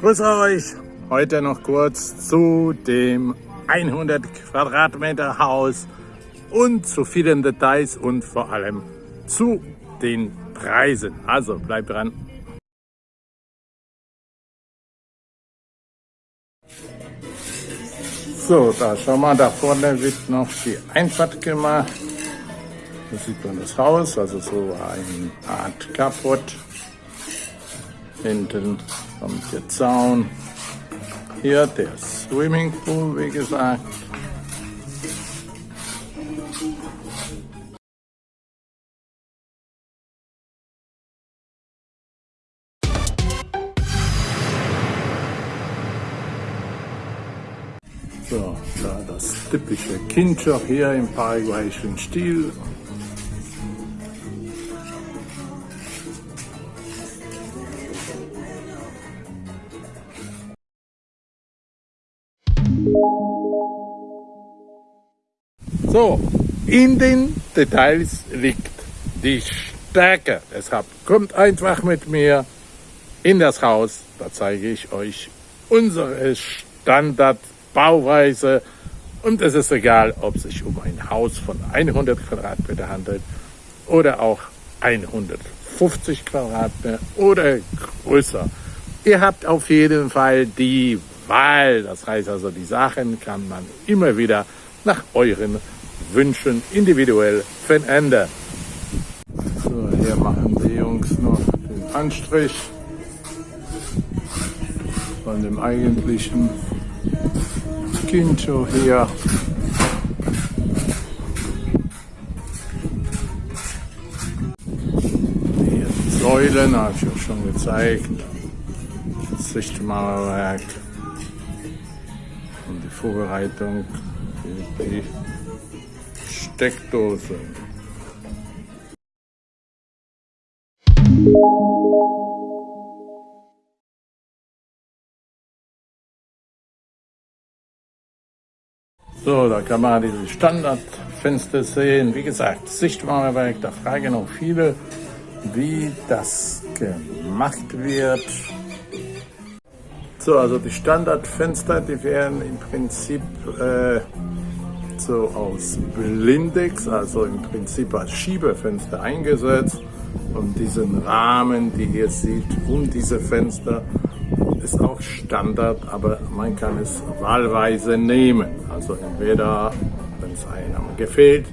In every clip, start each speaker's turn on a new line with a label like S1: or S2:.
S1: Grüß euch! Heute noch kurz zu dem 100 Quadratmeter Haus und zu vielen Details und vor allem zu den Preisen. Also bleibt dran! So, da schau mal, da vorne wird noch die Einfahrt gemacht. Da sieht man das Haus, also so eine Art Kaputt. Hinten kommt der Zaun. Hier der Swimmingpool, wie gesagt. So, da das typische Kindjob hier im paraguayischen Stil. So, in den Details liegt die Stärke. Deshalb kommt einfach mit mir in das Haus. Da zeige ich euch unsere Standardbauweise. Und es ist egal, ob es sich um ein Haus von 100 Quadratmeter handelt oder auch 150 Quadratmeter oder größer. Ihr habt auf jeden Fall die Wahl. Das heißt also, die Sachen kann man immer wieder nach euren Wünschen individuell verändern. So, hier machen die Jungs noch den Anstrich von dem eigentlichen hier. Hier die Säulen, habe ich euch schon gezeigt. Das Sichtmauerwerk und die Vorbereitung für die Steckdose. So, da kann man diese Standardfenster sehen. Wie gesagt, Sichtmauerwerk, da fragen auch viele, wie das gemacht wird. So, also die Standardfenster, die werden im Prinzip äh, so aus Blindex, also im Prinzip als Schiebefenster eingesetzt. Und diesen Rahmen, die ihr seht, um diese Fenster, ist auch Standard, aber man kann es wahlweise nehmen. Also entweder, wenn es einem gefällt,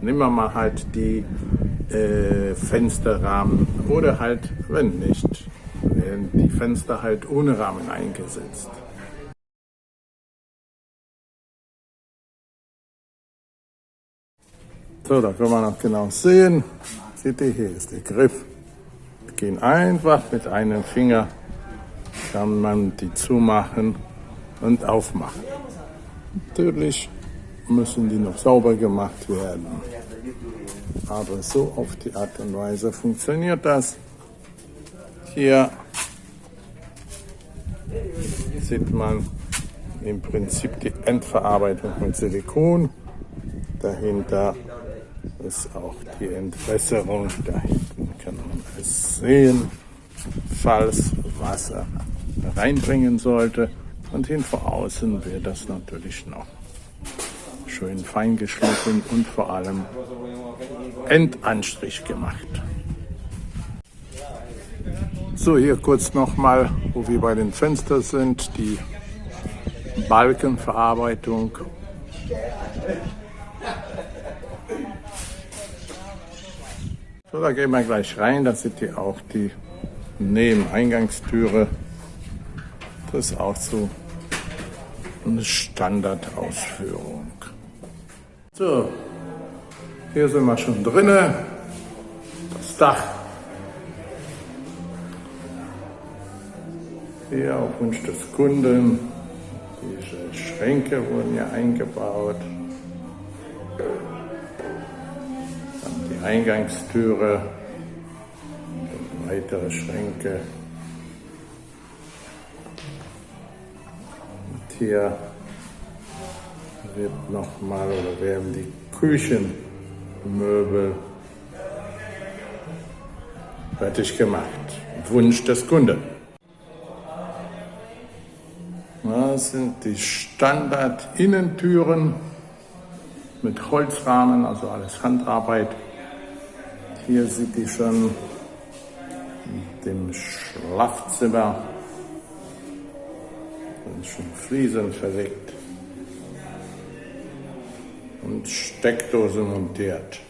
S1: nehmen wir mal halt die äh, Fensterrahmen oder halt, wenn nicht, werden die Fenster halt ohne Rahmen eingesetzt. So, da kann man auch genau sehen. Seht ihr, hier ist der Griff. Wir gehen einfach mit einem Finger, kann man die zumachen und aufmachen. Natürlich müssen die noch sauber gemacht werden. Aber so auf die Art und Weise funktioniert das. Hier sieht man im Prinzip die Endverarbeitung mit Silikon. Dahinter ist auch die Entwässerung. Da hinten kann man es sehen, falls Wasser reinbringen sollte. Und hin vor außen wird das natürlich noch schön fein geschliffen und vor allem Endanstrich gemacht. So, hier kurz nochmal, wo wir bei den Fenstern sind, die Balkenverarbeitung. So, da gehen wir gleich rein. Da seht ihr auch die Nebeneingangstüre. Das ist auch so eine Standardausführung. So, hier sind wir schon drinnen. Das Dach. Hier auf Wunsch des Kunden. Diese Schränke wurden ja eingebaut. Eingangstüre, weitere Schränke. Und hier wird nochmal oder werden die Küchenmöbel fertig gemacht. Wunsch des Kunden. Das sind die Standard-Innentüren mit Holzrahmen, also alles Handarbeit. Hier sieht die schon in dem Schlafzimmer sind schon Fliesen verlegt und Steckdose montiert.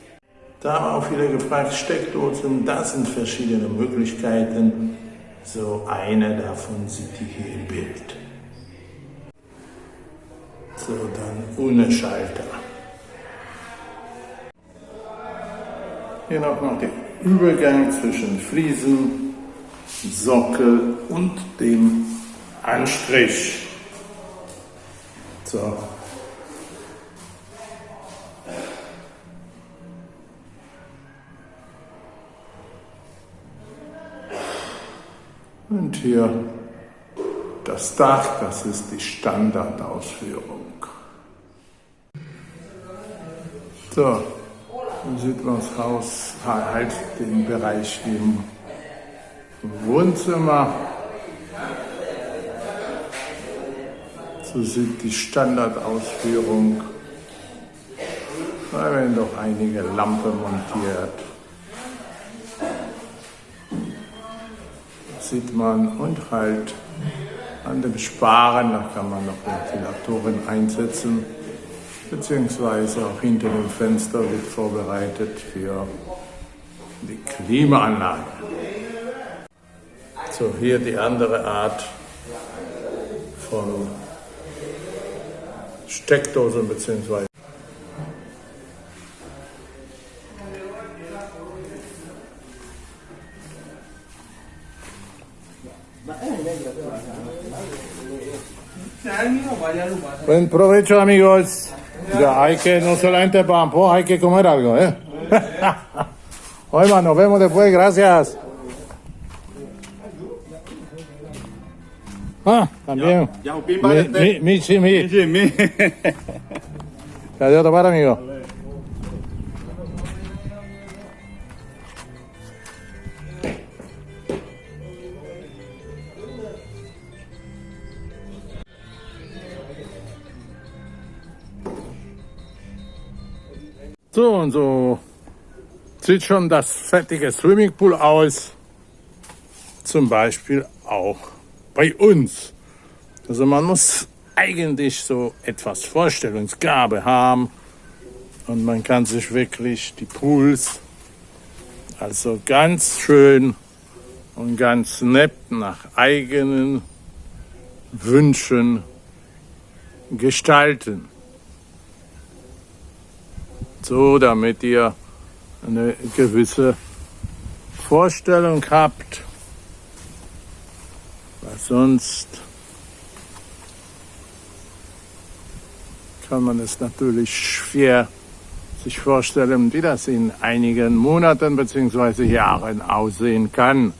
S1: Da haben auch viele gefragt, Steckdosen, das sind verschiedene Möglichkeiten. So eine davon sieht ihr hier im Bild. So, dann ohne Schalter. Hier noch, noch der Übergang zwischen Fliesen, Sockel und dem Anstrich. So. Und hier das Dach, das ist die Standardausführung. So, dann sieht man das Haus, halt den Bereich im Wohnzimmer. So sieht die Standardausführung. Da werden doch einige Lampen montiert. Das sieht man und halt an dem Sparen, da kann man noch Ventilatoren einsetzen beziehungsweise auch hinter dem Fenster wird vorbereitet für die Klimaanlage. So, hier die andere Art von Steckdosen beziehungsweise Buen provecho amigos. Ya hay que, no solamente pan, hay que comer algo, ¿eh? Oye, nos vemos después, gracias. Ah, también.
S2: Ya, pin para
S1: Mi, mi, mi.
S2: Mi.
S1: Adiós, tomar, amigo. So und so sieht schon das fertige Swimmingpool aus. Zum Beispiel auch bei uns. Also man muss eigentlich so etwas Vorstellungsgabe haben und man kann sich wirklich die Pools also ganz schön und ganz nett nach eigenen Wünschen gestalten. So, damit ihr eine gewisse Vorstellung habt, weil sonst kann man es natürlich schwer sich vorstellen, wie das in einigen Monaten bzw. Jahren aussehen kann.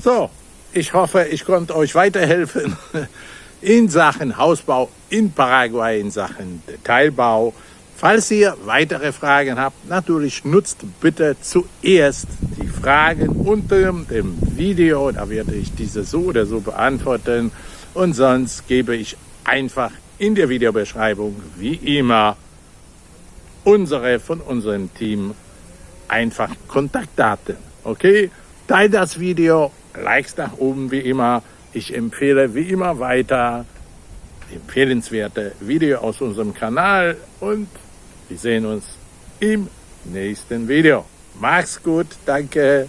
S1: So, ich hoffe, ich konnte euch weiterhelfen in Sachen Hausbau in Paraguay, in Sachen Detailbau. Falls ihr weitere Fragen habt, natürlich nutzt bitte zuerst die Fragen unter dem Video. Da werde ich diese so oder so beantworten. Und sonst gebe ich einfach in der Videobeschreibung, wie immer, unsere von unserem Team einfach Kontaktdaten. Okay? Teilt das Video Likes nach oben wie immer. Ich empfehle wie immer weiter empfehlenswerte Video aus unserem Kanal und wir sehen uns im nächsten Video. Mach's gut, danke.